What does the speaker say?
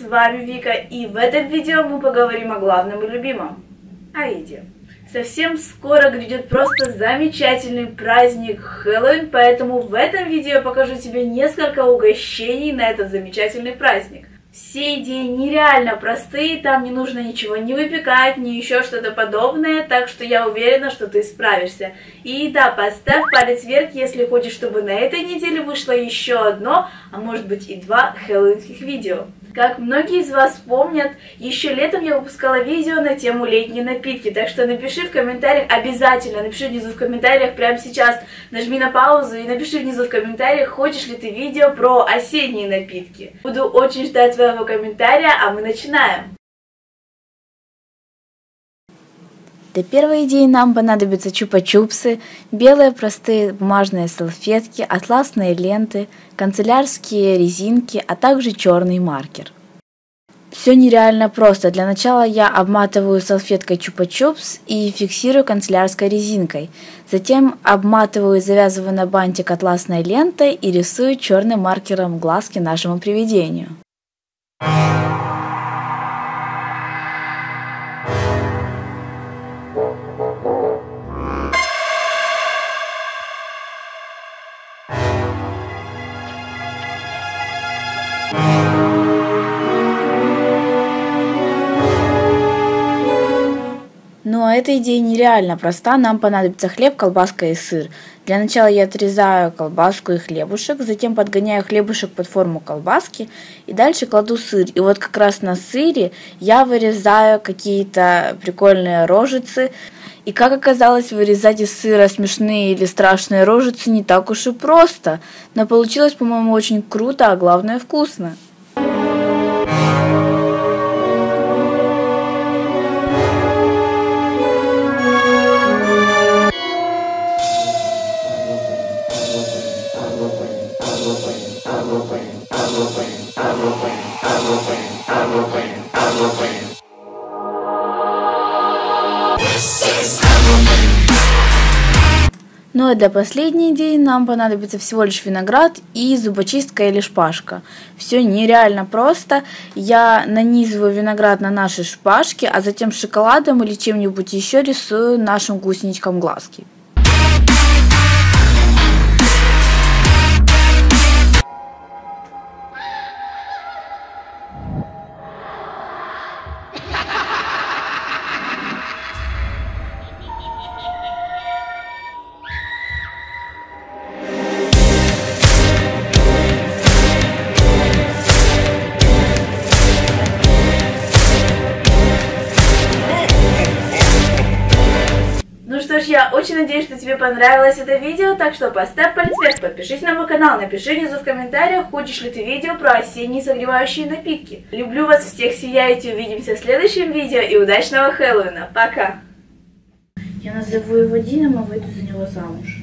вами Вика, и в этом видео мы поговорим о главном и любимом – о еде. Совсем скоро грядет просто замечательный праздник Хэллоуин, поэтому в этом видео я покажу тебе несколько угощений на этот замечательный праздник. Все идеи нереально простые, там не нужно ничего не выпекать, ни еще что-то подобное, так что я уверена, что ты справишься. И да, поставь палец вверх, если хочешь, чтобы на этой неделе вышло еще одно, а может быть и два хэллоуинских видео. Как многие из вас помнят, еще летом я выпускала видео на тему летние напитки, так что напиши в комментариях, обязательно напиши внизу в комментариях прямо сейчас, нажми на паузу и напиши внизу в комментариях, хочешь ли ты видео про осенние напитки. Буду очень ждать твоего комментария, а мы начинаем. Для первой идеи нам понадобятся чупа-чупсы, белые простые бумажные салфетки, атласные ленты, канцелярские резинки, а также черный маркер. Все нереально просто. Для начала я обматываю салфеткой чупа-чупс и фиксирую канцелярской резинкой. Затем обматываю и завязываю на бантик атласной лентой и рисую черным маркером глазки нашему привидению. Ну а эта идея нереально проста. Нам понадобится хлеб, колбаска и сыр. Для начала я отрезаю колбаску и хлебушек, затем подгоняю хлебушек под форму колбаски и дальше кладу сыр. И вот как раз на сыре я вырезаю какие-то прикольные рожицы. И как оказалось, вырезать из сыра смешные или страшные рожицы не так уж и просто. Но получилось, по-моему, очень круто, а главное вкусно. Ну а для последней идеи нам понадобится всего лишь виноград и зубочистка или шпажка. Все нереально просто. Я нанизываю виноград на наши шпажки, а затем шоколадом или чем-нибудь еще рисую нашим гусеничкам глазки. Надеюсь, что тебе понравилось это видео, так что поставь палец вверх, подпишись на мой канал, напиши внизу в комментариях, хочешь ли ты видео про осенние согревающие напитки. Люблю вас всех, сияйте, увидимся в следующем видео и удачного Хэллоуина. Пока! Я назову его Дином, а выйду за него замуж.